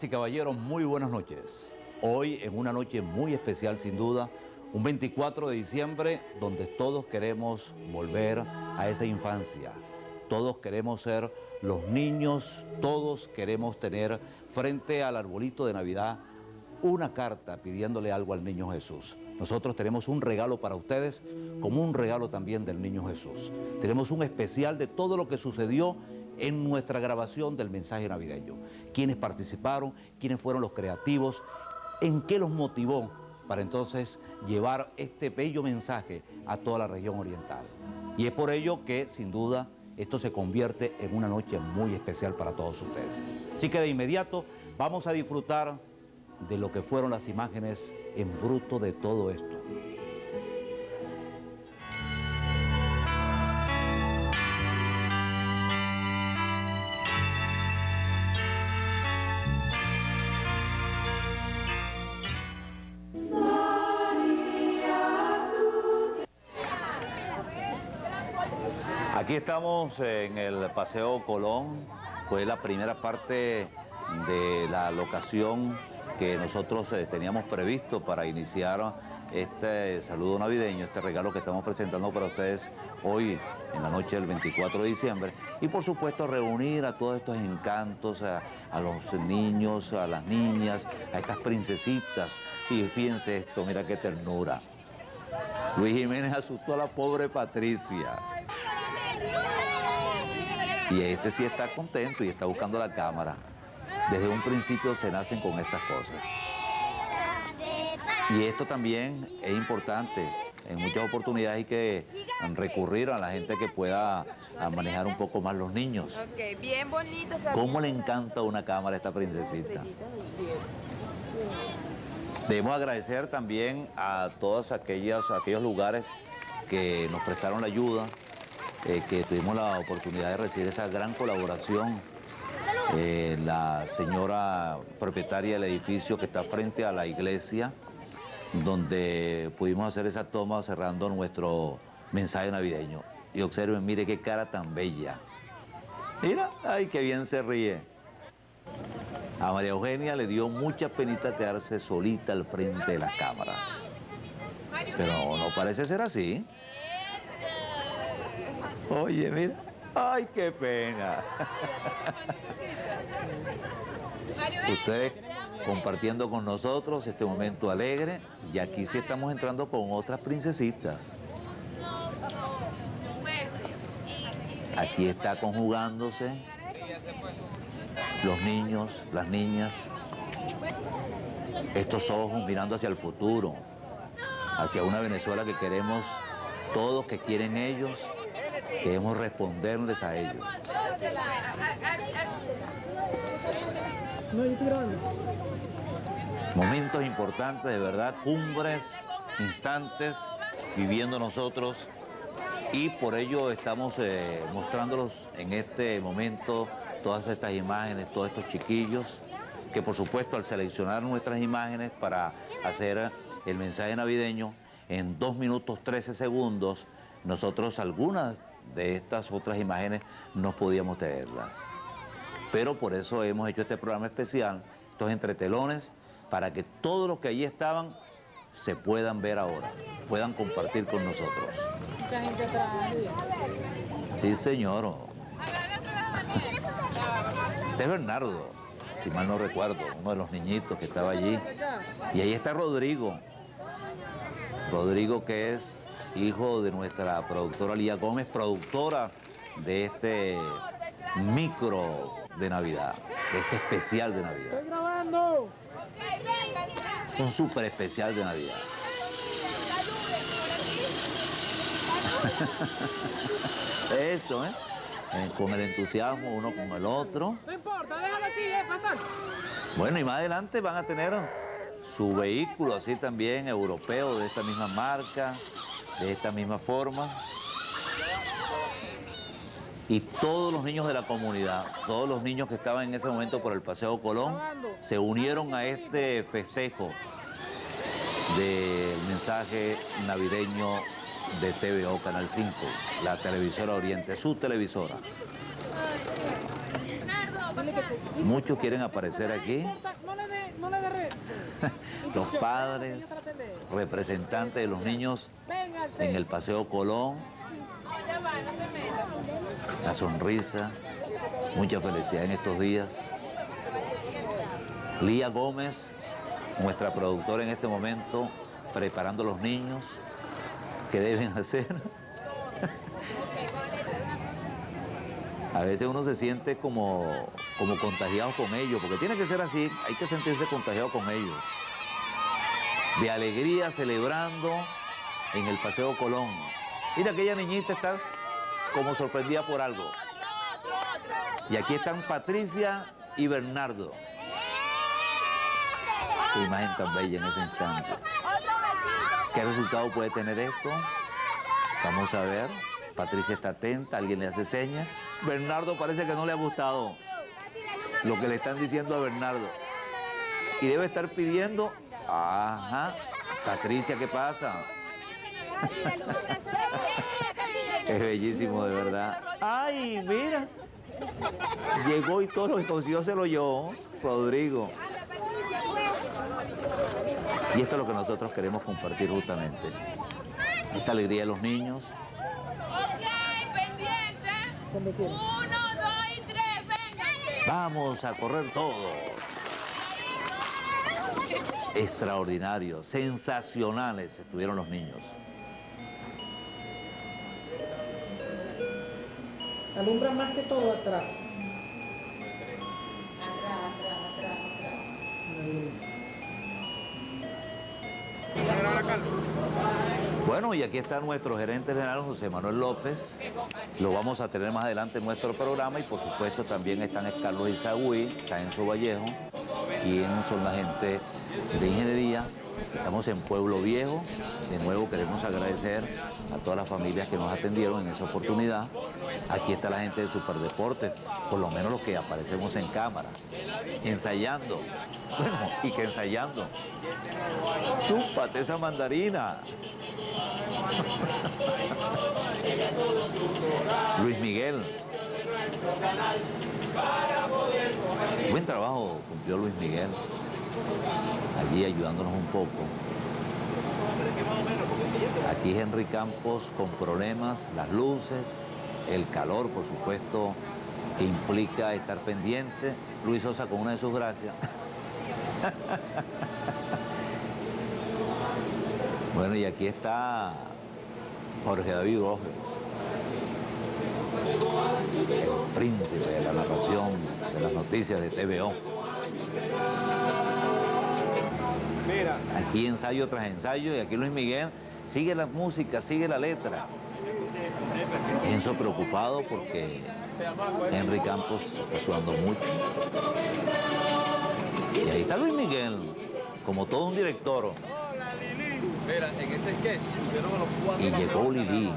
Y caballeros, muy buenas noches. Hoy en una noche muy especial sin duda, un 24 de diciembre donde todos queremos volver a esa infancia. Todos queremos ser los niños, todos queremos tener frente al arbolito de Navidad una carta pidiéndole algo al niño Jesús. Nosotros tenemos un regalo para ustedes, como un regalo también del niño Jesús. Tenemos un especial de todo lo que sucedió en nuestra grabación del mensaje navideño. Quiénes participaron, quiénes fueron los creativos, en qué los motivó para entonces llevar este bello mensaje a toda la región oriental. Y es por ello que, sin duda, esto se convierte en una noche muy especial para todos ustedes. Así que de inmediato vamos a disfrutar de lo que fueron las imágenes en bruto de todo esto. Estamos en el Paseo Colón, fue la primera parte de la locación que nosotros eh, teníamos previsto para iniciar este saludo navideño, este regalo que estamos presentando para ustedes hoy en la noche del 24 de diciembre y por supuesto reunir a todos estos encantos, a, los niños, a las niñas, a estas princesitas y fíjense esto, mira qué ternura. Luis Jiménez asustó a la pobre Patricia. Y este sí está contento y está buscando la cámara. Desde un principio se nacen con estas cosas. Y esto también es importante. En muchas oportunidades hay que recurrir a la gente que pueda manejar un poco más los niños. Ok, bien bonito. ¿Cómo le encanta una cámara a esta princesita? Debemos agradecer también a todos aquellos, aquellos lugares que nos prestaron la ayuda, eh, que tuvimos la oportunidad de recibir esa gran colaboración. Eh, la señora propietaria del edificio que está frente a la iglesia, donde pudimos hacer esa toma cerrando nuestro mensaje navideño. Y observen, mire qué cara tan bella. Mira, ay, qué bien se ríe. A María Eugenia le dio mucha penita quedarse solita al frente de las cámaras. Pero no parece ser así. Oye, mira. Ay, qué pena. Ustedes compartiendo con nosotros este momento alegre y aquí sí estamos entrando con otras princesitas. Aquí está conjugándose los niños, las niñas, estos ojos mirando hacia el futuro, hacia una Venezuela que queremos todos, que quieren ellos, queremos responderles a ellos. Momentos importantes, de verdad, cumbres, instantes, viviendo nosotros y por ello estamos eh, mostrándolos en este momento todas estas imágenes, todos estos chiquillos, que por supuesto al seleccionar nuestras imágenes para hacer el mensaje navideño, en 2 minutos 13 segundos, nosotros algunas de estas otras imágenes no podíamos tenerlas. Pero por eso hemos hecho este programa especial, estos entretelones, para que todos los que allí estaban se puedan ver ahora, puedan compartir con nosotros. Mucha gente. Sí, señor. Este es Bernardo, si mal no recuerdo, uno de los niñitos que estaba allí. Y ahí está Rodrigo. Rodrigo que es hijo de nuestra productora Lía Gómez, productora de este micro de Navidad, de este especial de Navidad. Estoy grabando. Un súper especial de Navidad. Eso, ¿eh? Eh, Con el entusiasmo uno con el otro. No importa, déjalo así, eh, pasar. Bueno, y más adelante van a tener su vehículo así también, europeo, de esta misma marca, de esta misma forma. Y todos los niños de la comunidad, todos los niños que estaban en ese momento por el Paseo Colón, se unieron a este festejo del mensaje navideño de TVO Canal 5, la televisora Oriente, su televisora. Muchos quieren aparecer aquí, los padres, representantes de los niños en el Paseo Colón, la sonrisa, mucha felicidad en estos días. Lía Gómez, nuestra productora en este momento, preparando a los niños. Que deben hacer. A veces uno se siente como, como contagiado con ellos, porque tiene que ser así, hay que sentirse contagiado con ellos. De alegría, celebrando en el Paseo Colón. Mira, aquella niñita está como sorprendida por algo. Y aquí están Patricia y Bernardo. Qué imagen tan bella en ese instante. ¿Qué resultado puede tener esto? Vamos a ver. Patricia está atenta, alguien le hace señas. Bernardo parece que no le ha gustado lo que le están diciendo a Bernardo. Y debe estar pidiendo, ajá, Patricia, ¿qué pasa? Es bellísimo, de verdad. ¡Ay, mira! Llegó y todo lo que consiguió se lo llevó, Rodrigo. Y esto es lo que nosotros queremos compartir justamente. Esta alegría de los niños, Ok, pendiente. Donde quiera. Uno, dos y tres, vénganse. vamos a correr todos. Extraordinarios, sensacionales estuvieron los niños. Alumbra más que todo atrás. Bueno, y aquí está nuestro gerente general, José Manuel López. Lo vamos a tener más adelante en nuestro programa y por supuesto también están Carlos Izagüí, está Vallejo, quien son la gente de ingeniería. Estamos en Pueblo Viejo. De nuevo queremos agradecer a todas las familias que nos atendieron en esa oportunidad. Aquí está la gente de Superdeportes, por lo menos los que aparecemos en cámara, ensayando. Bueno, y que ensayando. Chúpate esa mandarina. Luis Miguel. Buen trabajo cumplió Luis Miguel. Allí ayudándonos un poco. Aquí Henry Campos con problemas, las luces, el calor, por supuesto, que implica estar pendiente. Luis Sosa con una de sus gracias. Bueno, y aquí está Jorge David Rojas, el príncipe de la narración de las noticias de TVO. Aquí ensayo tras ensayo y aquí Luis Miguel sigue la música, sigue la letra. Enzo preocupado porque Henry Campos está sudando mucho. Y ahí está Luis Miguel, como todo un director. Mira, en este sketch pusieron a los cuatro. Y llegó Lili.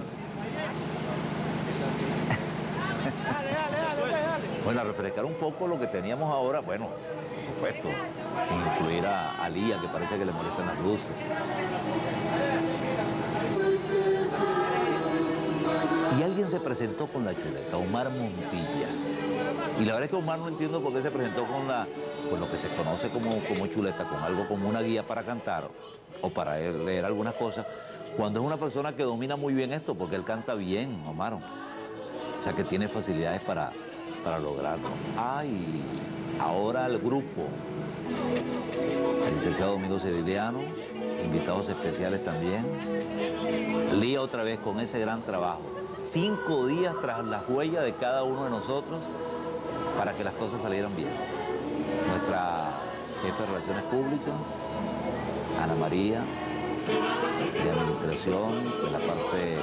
Bueno, a refrescar un poco lo que teníamos ahora, bueno, por supuesto, sin incluir a, a Lía, que parece que le molestan las luces. Y alguien se presentó con la chuleta, Omar Montilla. Y la verdad es que Omar no entiendo por qué se presentó con, la, con lo que se conoce como, como chuleta, con algo como una guía para cantar o para leer algunas cosas, cuando es una persona que domina muy bien esto, porque él canta bien, Omar. O sea que tiene facilidades para, para lograrlo. Ay, ahora el grupo. El licenciado Domingo Ciriliano, invitados especiales también. Lía otra vez con ese gran trabajo. Cinco días tras las huellas de cada uno de nosotros para que las cosas salieran bien. Nuestra jefe de Relaciones Públicas, Ana María, de Administración, de la parte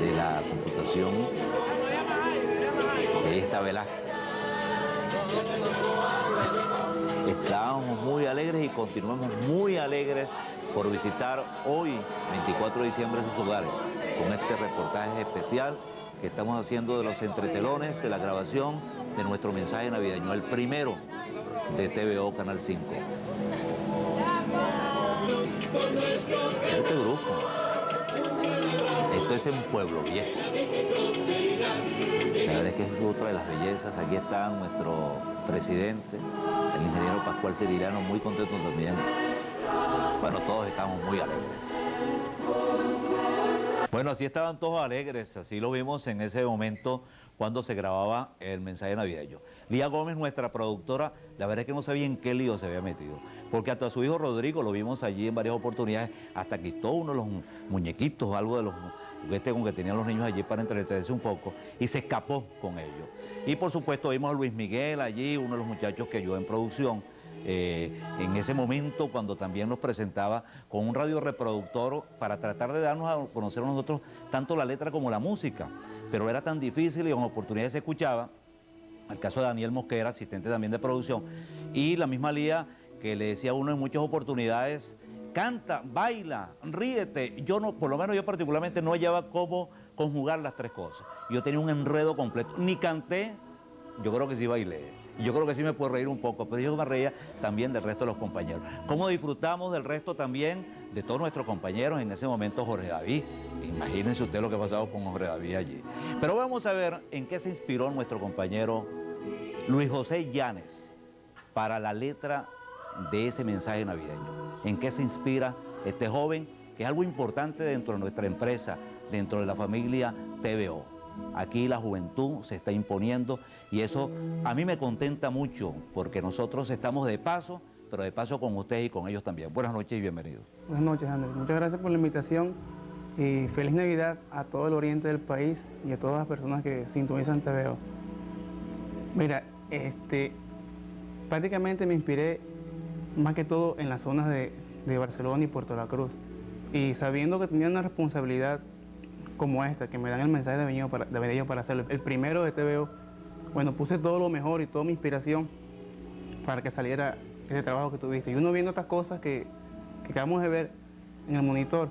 de la computación, de esta Velázquez. Estábamos muy alegres y continuamos muy alegres por visitar hoy, 24 de diciembre, sus hogares, con este reportaje especial que estamos haciendo de los entretelones, de la grabación de nuestro mensaje navideño, el primero de TVO Canal 5. Este grupo, esto es en Pueblo Viejo. La verdad es que es otra de las bellezas. Aquí está nuestro presidente, el ingeniero Pascual Sevillano, muy contento también. Bueno, todos estamos muy alegres. Bueno, así estaban todos alegres, así lo vimos en ese momento cuando se grababa el mensaje navideño. Lía Gómez, nuestra productora, la verdad es que no sabía en qué lío se había metido, porque hasta su hijo Rodrigo lo vimos allí en varias oportunidades, hasta quitó uno de los muñequitos, algo de los juguetes con que tenían los niños allí para entretenerse un poco, y se escapó con ellos. Y por supuesto vimos a Luis Miguel allí, uno de los muchachos que ayudó en producción, eh, en ese momento cuando también nos presentaba con un radio reproductor para tratar de darnos a conocer a nosotros tanto la letra como la música. Pero era tan difícil y con oportunidades se escuchaba. El caso de Daniel Mosquera, asistente también de producción, y la misma Lía que le decía a uno en muchas oportunidades, canta, baila, ríete. Yo no, por lo menos yo particularmente no hallaba cómo conjugar las tres cosas. Yo tenía un enredo completo. Ni canté, yo creo que sí bailé. Yo creo que sí me puedo reír un poco, pero yo me reía también del resto de los compañeros. ¿Cómo disfrutamos del resto también de todos nuestros compañeros en ese momento Jorge David? Imagínense usted lo que ha pasado con Jorge David allí. Pero vamos a ver en qué se inspiró nuestro compañero Luis José Llanes para la letra de ese mensaje navideño. ¿En qué se inspira este joven? Que es algo importante dentro de nuestra empresa, dentro de la familia TVO. Aquí la juventud se está imponiendo y eso a mí me contenta mucho porque nosotros estamos de paso, pero de paso con ustedes y con ellos también. Buenas noches y bienvenidos. Buenas noches, Andrés. Muchas gracias por la invitación y feliz Navidad a todo el oriente del país y a todas las personas que sintonizan TVO. Mira, este, prácticamente me inspiré más que todo en las zonas de, de Barcelona y Puerto La Cruz. Y sabiendo que tenía una responsabilidad como esta, que me dan el mensaje de venido para, de para hacerlo, el primero de TVO, bueno, puse todo lo mejor y toda mi inspiración para que saliera ese trabajo que tuviste. Y uno viendo estas cosas que, que acabamos de ver en el monitor,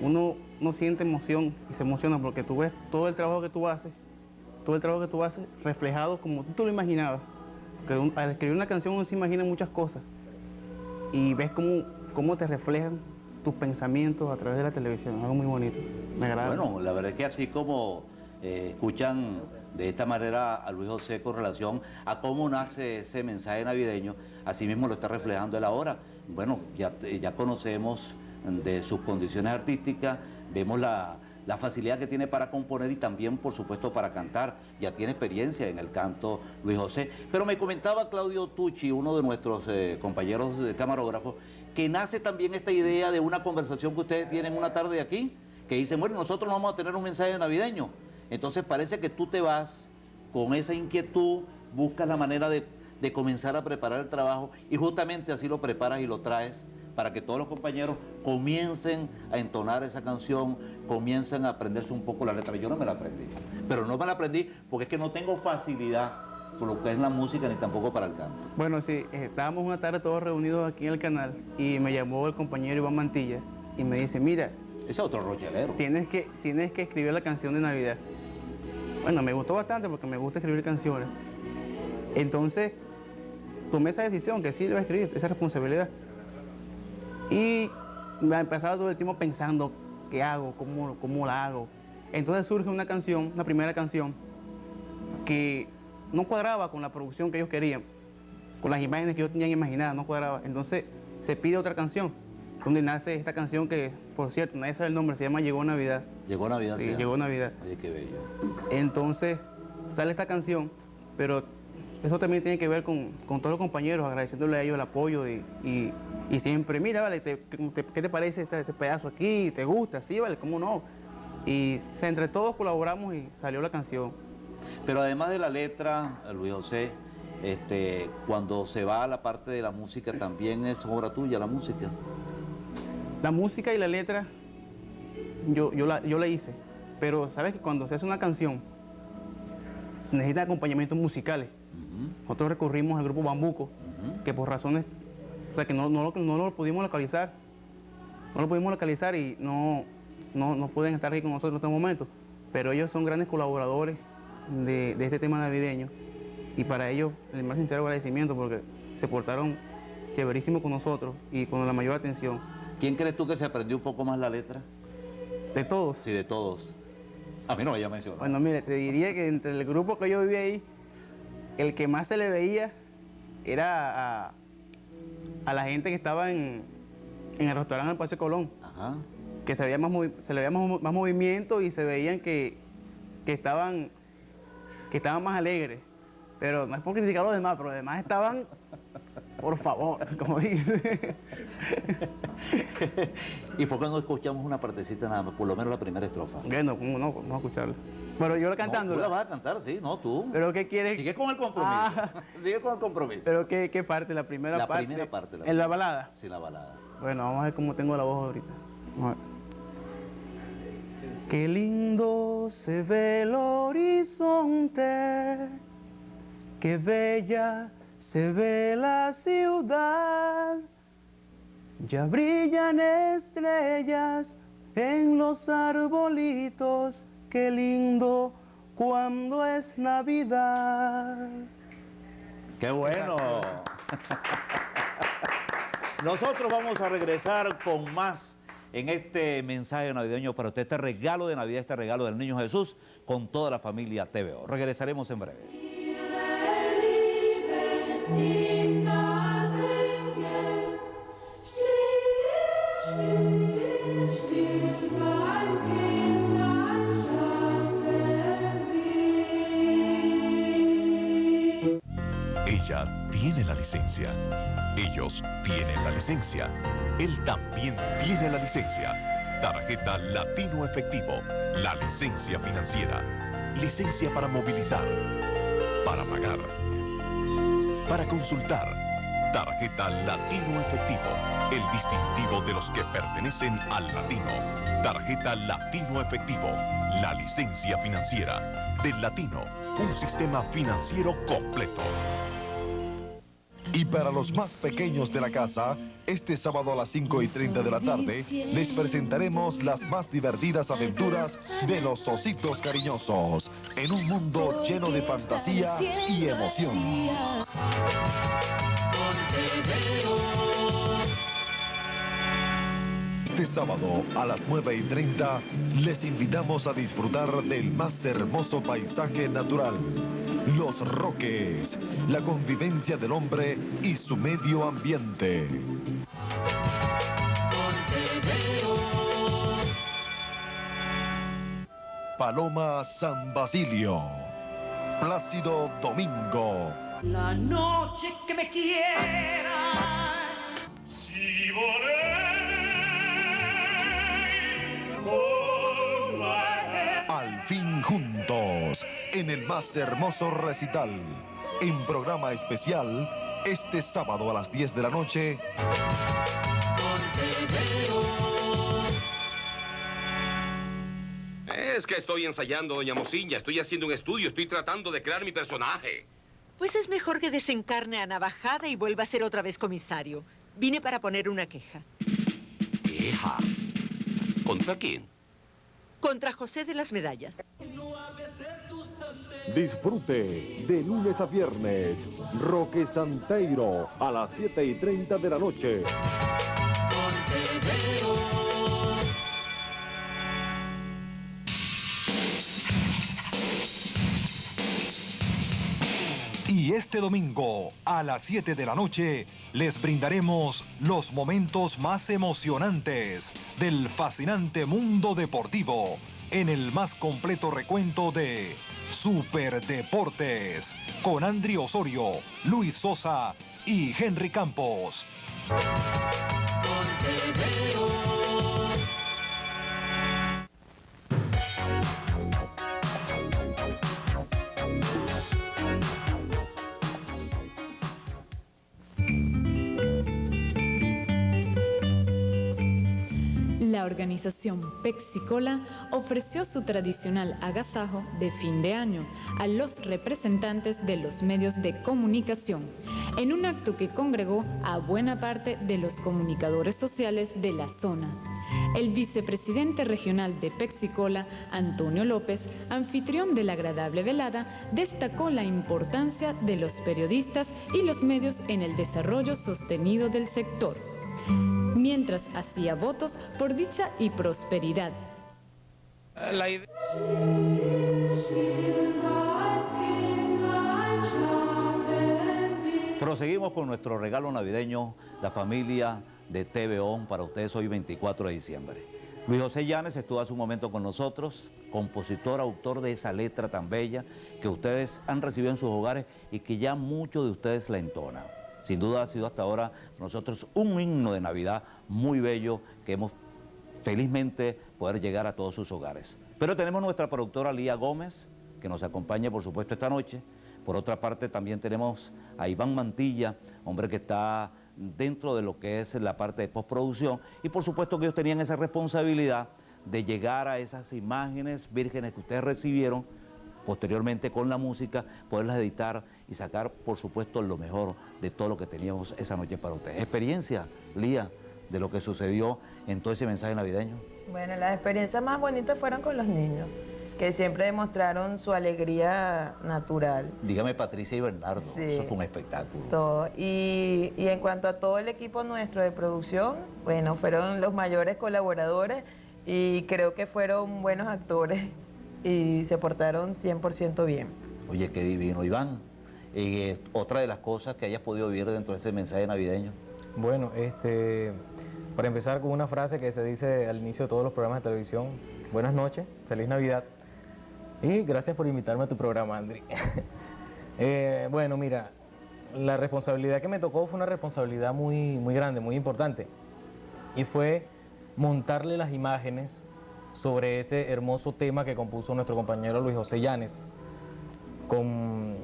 uno no siente emoción y se emociona porque tú ves todo el trabajo que tú haces, todo el trabajo que tú haces reflejado como tú lo imaginabas. Porque al escribir una canción uno se imagina muchas cosas y ves cómo, cómo te reflejan tus pensamientos a través de la televisión. Algo muy bonito. Me agrada. Bueno, la verdad es que así como eh, escuchan de esta manera a Luis José con relación a cómo nace ese mensaje navideño, así mismo lo está reflejando él ahora. Bueno, ya, ya conocemos de sus condiciones artísticas, vemos la, la facilidad que tiene para componer y también, por supuesto, para cantar. Ya tiene experiencia en el canto Luis José. Pero me comentaba Claudio Tucci, uno de nuestros eh, compañeros de camarógrafos, que nace también esta idea de una conversación que ustedes tienen una tarde aquí, que dicen, bueno, nosotros vamos a tener un mensaje navideño. Entonces parece que tú te vas con esa inquietud, buscas la manera de, de comenzar a preparar el trabajo y justamente así lo preparas y lo traes para que todos los compañeros comiencen a entonar esa canción, comiencen a aprenderse un poco la letra. Yo no me la aprendí, pero no me la aprendí porque es que no tengo facilidad lo que es la música ni tampoco para el canto. Bueno, sí, eh, estábamos una tarde todos reunidos aquí en el canal y me llamó el compañero Iván Mantilla y me dice, mira, ese es otro rochelero. Tienes que, tienes que escribir la canción de Navidad. Bueno, me gustó bastante porque me gusta escribir canciones. Entonces, tomé esa decisión, que sí le voy a escribir, esa responsabilidad. Y me empezaba todo el tiempo pensando, ¿qué hago? ¿Cómo, cómo la hago? Entonces surge una canción, una primera canción, que no cuadraba con la producción que ellos querían, con las imágenes que ellos tenían imaginadas, no cuadraba. Entonces se pide otra canción, donde nace esta canción que, por cierto, nadie sabe el nombre, se llama Llegó Navidad. Llegó Navidad, sí. Llegó Navidad. Oye, qué bello. Entonces sale esta canción, pero eso también tiene que ver con, con todos los compañeros, agradeciéndole a ellos el apoyo y, y, y siempre, mira, vale, te, te, ¿qué te parece este, este, pedazo aquí? ¿Te gusta? Sí, vale, ¿cómo no? Y o sea, entre todos colaboramos y salió la canción. Pero además de la letra, Luis José, este, cuando se va a la parte de la música, también es obra tuya la música. La música y la letra, yo, yo, la, yo la hice, pero sabes que cuando se hace una canción, se necesitan acompañamientos musicales. Uh -huh. Nosotros recurrimos al grupo Bambuco, uh -huh. que por razones, o sea, que no, no, no, lo pudimos localizar, no lo pudimos localizar y no, no, no pueden estar aquí con nosotros en este momento, pero ellos son grandes colaboradores de, de este tema navideño y para ellos el más sincero agradecimiento porque se portaron chéverísimo con nosotros y con la mayor atención. ¿Quién crees tú que se aprendió un poco más la letra? De todos. Sí, de todos. A mí no me mencionado. Bueno, mire, te diría que entre el grupo que yo vivía ahí, el que más se le veía era a, a la gente que estaba en, en el restaurante del Paseo Colón, Ajá. que se, veía más, se le veía más, más movimiento y se veían que, que estaban, que estaban más alegres. Pero no es por criticar a los demás, pero los demás estaban, por favor, como dice. ¿Y por qué no escuchamos una partecita nada más? Por lo menos la primera estrofa. bueno, ¿cómo no? Vamos a escucharla. Bueno, yo No, cantando. tú la vas a cantar, sí, no tú. ¿Pero qué quieres? Sigue con el compromiso. Ah. Sigue con el compromiso. ¿Pero qué, qué parte? ¿La primera La parte? primera parte, la ¿En la balada? Sí, la balada. Bueno, vamos a ver cómo tengo la voz ahorita. Vamos a ver. Qué lindo se ve el horizonte, qué bella se ve la ciudad. Ya brillan estrellas en los arbolitos, qué lindo cuando es Navidad. ¡Qué bueno! Nosotros vamos a regresar con más en este mensaje navideño para usted, este regalo de Navidad, este regalo del Niño Jesús con toda la familia TVO. Regresaremos en breve. Licencia. Ellos tienen la licencia. Él también tiene la licencia. Tarjeta Latino Efectivo. La licencia financiera. Licencia para movilizar. Para pagar. Para consultar. Tarjeta Latino Efectivo. El distintivo de los que pertenecen al latino. Tarjeta Latino Efectivo. La licencia financiera. Del latino. Un sistema financiero completo. Y para los más pequeños de la casa, este sábado a las 5 y 30 de la tarde, les presentaremos las más divertidas aventuras de los ositos cariñosos, en un mundo lleno de fantasía y emoción. Este sábado a las 9 y 30 les invitamos a disfrutar del más hermoso paisaje natural, los roques, la convivencia del hombre y su medio ambiente. Paloma San Basilio, Plácido Domingo. La noche que me quieras. Juntos, en el más hermoso recital, en programa especial, este sábado a las 10 de la noche. Es que estoy ensayando, doña Mocilla. Estoy haciendo un estudio. Estoy tratando de crear mi personaje. Pues es mejor que desencarne a Navajada y vuelva a ser otra vez comisario. Vine para poner una queja. Hija. ¿Contra quién? Contra José de las Medallas. Disfrute de lunes a viernes. Roque Santeiro a las 7 y 30 de la noche. Este domingo, a las 7 de la noche, les brindaremos los momentos más emocionantes del fascinante mundo deportivo en el más completo recuento de Superdeportes con Andri Osorio, Luis Sosa y Henry Campos. La organización Pexicola ofreció su tradicional agasajo de fin de año a los representantes de los medios de comunicación, en un acto que congregó a buena parte de los comunicadores sociales de la zona. El vicepresidente regional de Pexicola, Antonio López, anfitrión de la agradable velada, destacó la importancia de los periodistas y los medios en el desarrollo sostenido del sector mientras hacía votos por dicha y prosperidad. La idea... Proseguimos con nuestro regalo navideño, la familia de TVO para ustedes hoy 24 de diciembre. Luis José Llanes estuvo hace un momento con nosotros, compositor, autor de esa letra tan bella que ustedes han recibido en sus hogares y que ya muchos de ustedes la entonan. Sin duda ha sido hasta ahora nosotros un himno de Navidad muy bello que hemos felizmente poder llegar a todos sus hogares. Pero tenemos nuestra productora Lía Gómez, que nos acompaña por supuesto esta noche. Por otra parte también tenemos a Iván Mantilla, hombre que está dentro de lo que es la parte de postproducción y por supuesto que ellos tenían esa responsabilidad de llegar a esas imágenes vírgenes que ustedes recibieron posteriormente con la música, poderlas editar y sacar por supuesto lo mejor de todo lo que teníamos esa noche para ustedes. Experiencia, Lía, de lo que sucedió en todo ese mensaje navideño. Bueno, las experiencias más bonitas fueron con los niños que siempre demostraron su alegría natural. Dígame Patricia y Bernardo, Sí. eso fue un espectáculo. Todo. Y, y en cuanto a todo el equipo nuestro de producción, bueno, fueron los mayores colaboradores y creo que fueron buenos actores y se portaron 100% bien. Oye, qué divino, Iván. Eh, otra de las cosas que hayas podido vivir dentro de ese mensaje navideño. Bueno, este, para empezar con una frase que se dice al inicio de todos los programas de televisión, buenas noches, feliz Navidad y gracias por invitarme a tu programa, Andri. Eh, bueno, mira, la responsabilidad que me tocó fue una responsabilidad muy, muy grande, muy importante y fue montarle las imágenes sobre ese hermoso tema que compuso nuestro compañero Luis José Llanes con,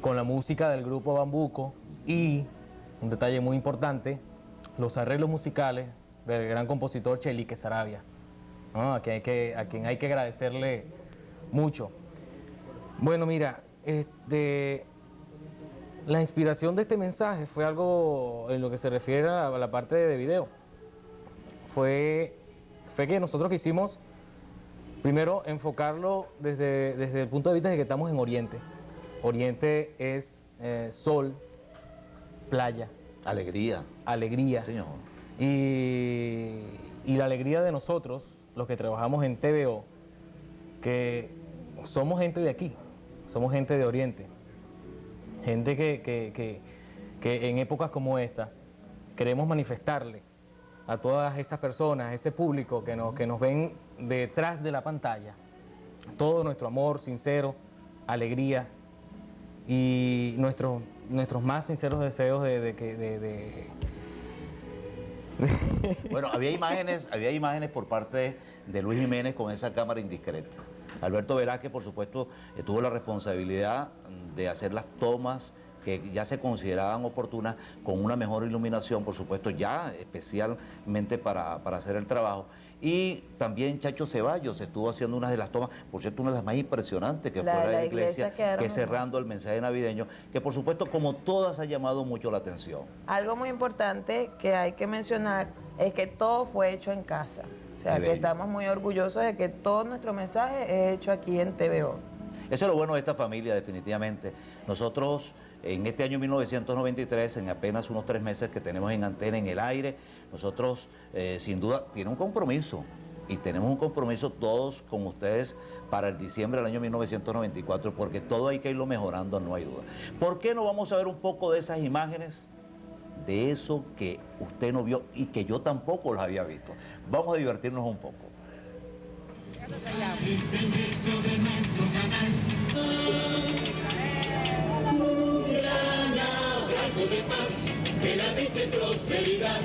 con la música del grupo Bambuco y, un detalle muy importante, los arreglos musicales del gran compositor Chelique Sarabia, a, quien hay que, a quien hay que agradecerle mucho. Bueno, mira, este, la inspiración de este mensaje fue algo en lo que se refiere a la parte de video. Fue, fue que nosotros quisimos primero enfocarlo desde, desde el punto de vista de que estamos en Oriente. Oriente es eh, sol, playa. Alegría. Alegría. Señor. Y, y la alegría de nosotros, los que trabajamos en TVO, que somos gente de aquí, somos gente de Oriente, gente que, que- que- que en épocas como esta queremos manifestarle a todas esas personas, a ese público que nos, que nos ven detrás de la pantalla, todo nuestro amor sincero, alegría y nuestros, nuestros más sinceros deseos de, que... de- Bueno, había imágenes, había imágenes por parte de Luis Jiménez con esa cámara indiscreta. Alberto Velázquez, por supuesto, eh, tuvo la responsabilidad de hacer las tomas que ya se consideraban oportunas con una mejor iluminación, por supuesto, ya especialmente para, para hacer el trabajo. Y también Chacho Ceballos estuvo haciendo una de las tomas, por cierto, una de las más impresionantes que La fue de la, la iglesia, que cerrando el mensaje navideño, que por supuesto, como todas, ha llamado mucho la atención. Algo muy importante que hay que mencionar es que todo fue hecho en casa. O sea, Qué que bello. estamos muy orgullosos de que todo nuestro mensaje es hecho aquí en TVO. Eso es lo bueno de esta familia, definitivamente. Nosotros, en este año 1993, en apenas unos tres meses que tenemos en antena, en el aire, nosotros, eh, sin duda, tiene un compromiso. Y tenemos un compromiso todos con ustedes para el diciembre del año 1994, porque todo hay que irlo mejorando, no hay duda. ¿Por qué no vamos a ver un poco de esas imágenes? De eso que usted no vio y que yo tampoco las había visto. Vamos a divertirnos un poco. Un gran abrazo de paz, la dicha y prosperidad,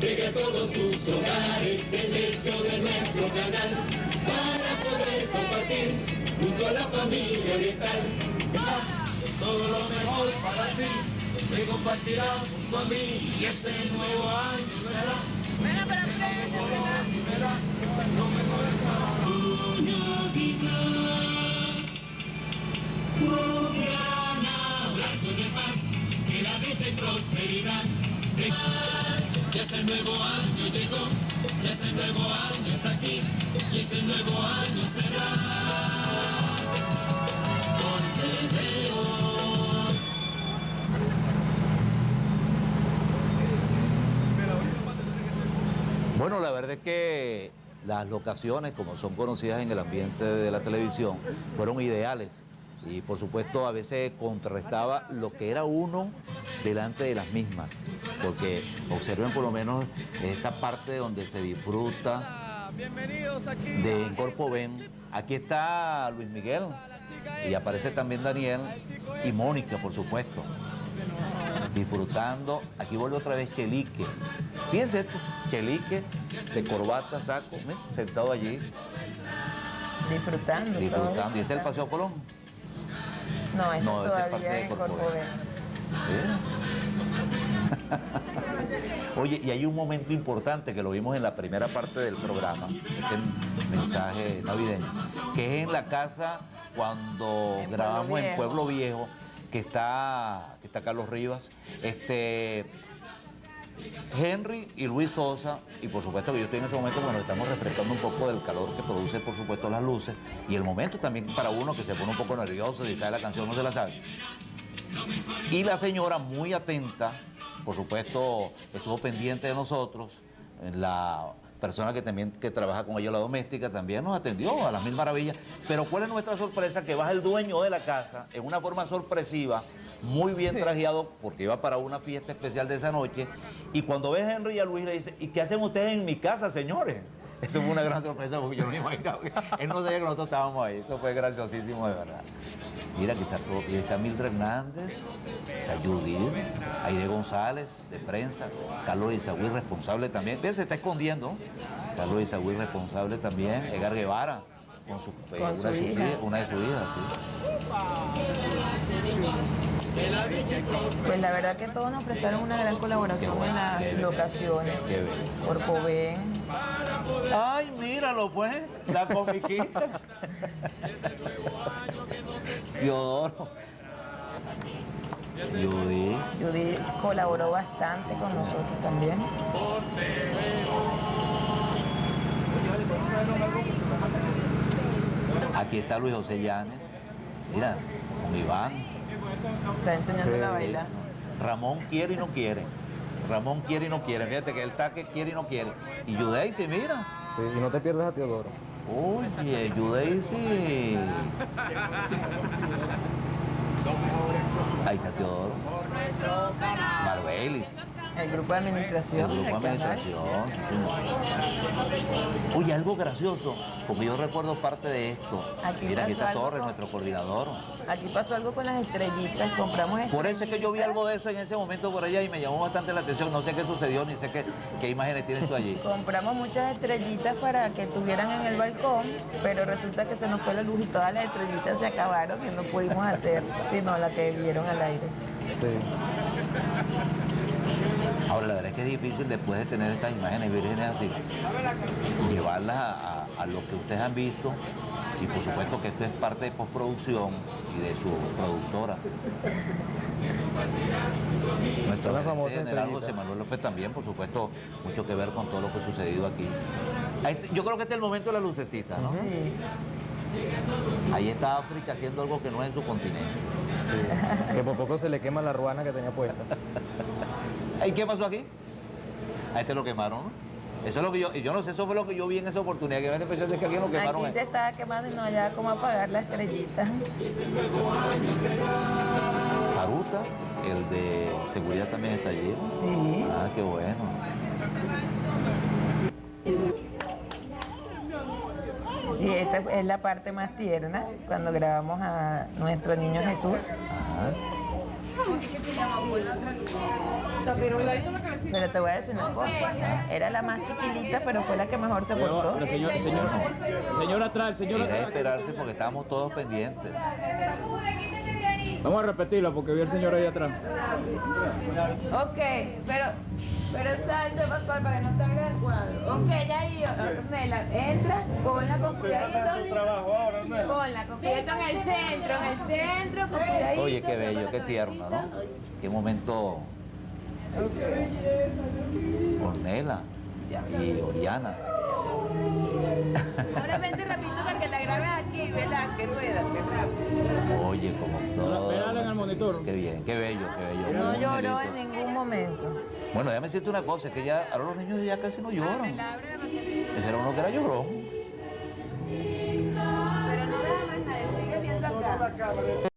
llegue a todos sus hogares el deseo de nuestro canal, para poder compartir junto a la familia oriental. Todo lo mejor para ti, que compartirás junto a mí, y ese nuevo año nuevo año llegó, ya ese nuevo año está aquí, y ese nuevo año será. Bueno, la verdad es que las locaciones, como son conocidas en el ambiente de la televisión, fueron ideales. Y por supuesto a veces contrarrestaba lo que era uno delante de las mismas. Porque observen por lo menos esta parte donde se disfruta de en Corpo Ven. Aquí está Luis Miguel y aparece también Daniel y Mónica, por supuesto. Disfrutando. Aquí vuelve otra vez Chelique. Fíjense esto, Chelique, de corbata, saco, sentado allí, Disfrutando. todo. disfrutando. ¿Y este es el Paseo Colón? No, este No, este es parte todavía de es Corpo Corpo Ven. Ven. Oye, y hay un momento importante que lo vimos en la primera parte del programa, este mensaje navideño, que es en la casa cuando En grabamos Pueblo en. Pueblo Viejo, que está, que está Carlos Rivas, este Henry y Luis Sosa, y por supuesto que yo estoy en ese momento cuando estamos refrescando un poco del calor que produce, por supuesto, las luces, y el momento también para uno que se pone un poco nervioso y sabe la canción, no se la sabe. Y la señora muy atenta, por supuesto, estuvo pendiente de nosotros, la persona que también que trabaja con ella, la doméstica, también nos atendió a las mil maravillas. Pero ¿cuál es nuestra sorpresa? Que baja el dueño de la casa en una forma sorpresiva, muy bien trajeado, porque iba para una fiesta especial de esa noche, y cuando ve a Henry y a Luis le dice, ¿y qué hacen ustedes en mi casa, señores? Eso fue una gran sorpresa porque yo no me imaginaba. Él no sabía que nosotros estábamos ahí. Eso fue graciosísimo, de verdad. Mira, aquí está todo. Y está Mildred Hernández, está Judith, Aide González, de prensa, Carlos Isagüí, responsable también. Ven, se está escondiendo. Carlos Isagüí, responsable también. Edgar Guevara, con, su, eh, Con una, su de sus hija. hijas- una de sus hijas, sí. Pues la verdad que todos nos prestaron una gran colaboración bueno, en las locaciones. Corpo Ven. Ay, míralo pues, la comiquita. Teodoro. Judith. Judy colaboró bastante con nosotros también. Aquí está Luis José Llanes. Mira, con Iván. Está enseñando Sí, a sí. Ramón quiere y no quiere. Ramón quiere y no quiere. Fíjate que él está que quiere y no quiere. Y Judaisy, mira. Sí, y no te pierdas a Teodoro. Oye, Judaisy. Ahí está Teodoro. Marbelis. El grupo de administración. El grupo de administración, sí, señor. Oye, algo gracioso, porque yo recuerdo parte de esto. Aquí Mira, aquí está Torres, con- nuestro coordinador. Aquí pasó algo con las estrellitas, compramos Por eso es que yo vi estrellitas. algo de eso en ese momento por allá y me llamó bastante la atención. No sé qué sucedió, ni sé qué, qué imágenes tienes tú allí. Compramos muchas estrellitas para que estuvieran en el balcón, pero resulta que se nos fue la luz y todas las estrellitas se acabaron y no pudimos hacer sino la que vieron al aire. Sí. Ahora, la verdad es que es difícil después de tener estas imágenes vírgenes así, llevarlas a, a- a lo que ustedes han visto y por supuesto que esto es parte de postproducción y de su productora. Nuestro gerente general. José Manuel López también, por supuesto, mucho que ver con todo lo que ha sucedido aquí. Yo creo que este es el momento de la lucecita, ¿no? Sí. Ahí está África haciendo algo que no es en su continente. Sí. que por poco se le quema la ruana que tenía puesta. ¿Y qué pasó aquí? A este lo quemaron, ¿no? Eso es lo que yo, yo no sé, eso fue lo que yo vi en esa oportunidad, que me impresión de que alguien lo quemaron. Aquí se estaba quemando y no hallaba cómo apagar la estrellita. Paruta, el de seguridad también está allí. Sí. Ah, qué bueno. Y esta es la parte más tierna, cuando grabamos a nuestro niño Jesús. Ajá. Pero te voy a decir una cosa, era la más chiquilita, pero fue la que mejor se portó. Pero señor, señor, señor atrás, señor atrás. esperarse porque estábamos todos pendientes. Vamos a repetirlo porque vi al señor ahí atrás. Ok, pero, pero salte Pascual para que no te hagas el cuadro. Ok, ya ahí, Ornella, entra, ponla con cuidadito. Ponla con cuidadito en el centro, en el centro, con cuidadito. Oye, qué bello, qué tierno, ¿no? Qué momento. Ornela y Oriana. Ahora vente rapidito para que la grabes aquí, ¿verdad? Que rueda, que rápido. Oye, como todo. Pégale en el monitor. Qué bien, qué bello, qué bello. No Muy lloró en ningún momento. Bueno, déjame decirte una cosa, es que ya ahora los niños ya casi no lloran. Ese era uno que era llorón. Pero no deja más nadie, sigue viendo acá.